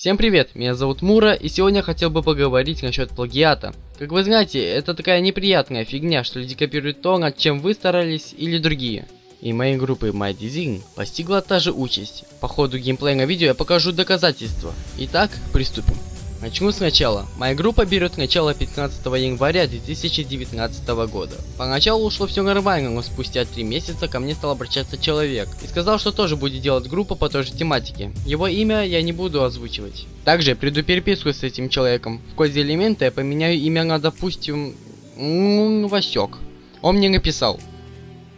Всем привет, меня зовут Мура, и сегодня я хотел бы поговорить насчет плагиата. Как вы знаете, это такая неприятная фигня, что люди копируют то, над чем вы старались, или другие. И моей группы My Design постигла та же участь. По ходу геймплейного видео я покажу доказательства. Итак, приступим. Начну сначала. Моя группа берет начало 15 января 2019 года. Поначалу ушло все нормально, но спустя 3 месяца ко мне стал обращаться человек и сказал, что тоже будет делать группу по той же тематике. Его имя я не буду озвучивать. Также приду переписку с этим человеком. В коде элемента я поменяю имя на, допустим, Васек. Он мне написал.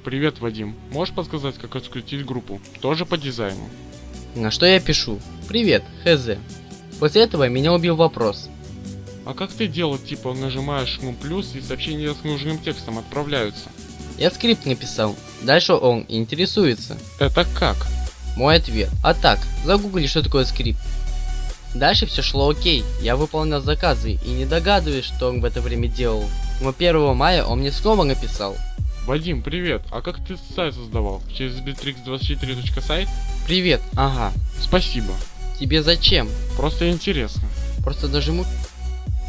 Привет, Вадим. Можешь подсказать, как открутить группу? Тоже по дизайну. На что я пишу? Привет, хз. После этого меня убил вопрос. А как ты делал, типа нажимаешь ну плюс и сообщения с нужным текстом отправляются? Я скрипт написал. Дальше он интересуется. Это как? Мой ответ. А так, загугли, что такое скрипт. Дальше все шло окей, я выполнял заказы и не догадываюсь, что он в это время делал. Но 1 мая он мне снова написал. Вадим, привет, а как ты сайт создавал? Через bitrix24.site? Привет, ага. Спасибо. Тебе зачем? Просто интересно. Просто нажму...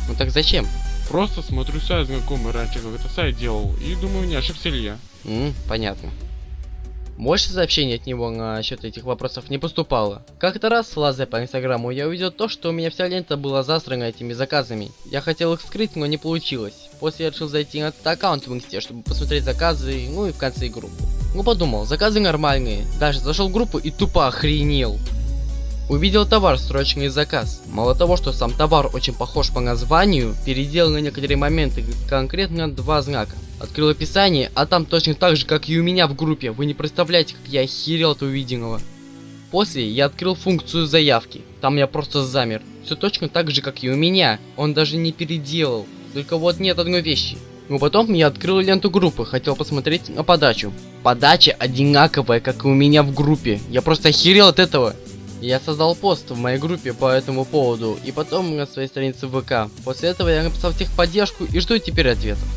Ну так зачем? Просто смотрю сайт знакомый раньше, как это сайт делал, и думаю, не ошибся ли я. М, понятно. Больше сообщений от него насчет этих вопросов не поступало. Как-то раз, лазая по инстаграму, я увидел то, что у меня вся лента была засрана этими заказами. Я хотел их скрыть, но не получилось. После я решил зайти на этот аккаунт в инсте, чтобы посмотреть заказы, ну и в конце группы. Ну подумал, заказы нормальные. Даже зашел в группу и тупо охренел. Увидел товар, срочный заказ. Мало того, что сам товар очень похож по названию, переделал на некоторые моменты конкретно два знака. Открыл описание, а там точно так же, как и у меня в группе. Вы не представляете, как я охерел от увиденного. После я открыл функцию заявки. Там я просто замер. Все точно так же, как и у меня. Он даже не переделал. Только вот нет одной вещи. Но потом я открыл ленту группы, хотел посмотреть на подачу. Подача одинаковая, как и у меня в группе. Я просто охерел от этого. Я создал пост в моей группе по этому поводу, и потом на своей странице ВК. После этого я написал техподдержку и жду теперь ответов.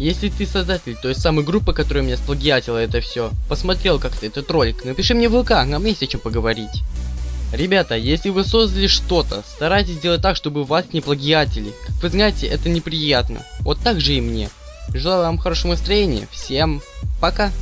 Если ты создатель той самой группы, которая меня сплагиатила это все, посмотрел как-то этот ролик, напиши мне в ВК, нам есть о чем поговорить. Ребята, если вы создали что-то, старайтесь сделать так, чтобы вас не плагиатили. Как вы знаете, это неприятно. Вот так же и мне. Желаю вам хорошего настроения. Всем пока.